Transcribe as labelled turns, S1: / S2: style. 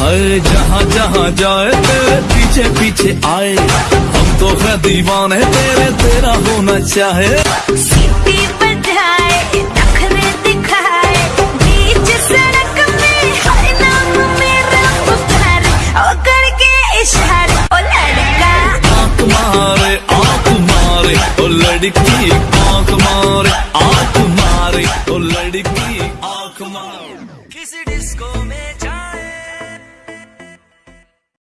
S1: हाय जहाँ जहाँ जाए तेरे पीछे पीछे आए। हम तो है दीवाने तेरे तेरा होना चाहे।
S2: सीटी बजाए नखरे दिखाए। बीच सड़क में हर नाम मेरा पुकारे ओ करके इशारे ओ लड़का।
S1: आँख मारे आँख मारे ओ लड़की आँख मारे आँख मारे ओ लड़की आँख मारे। किसी डिस्को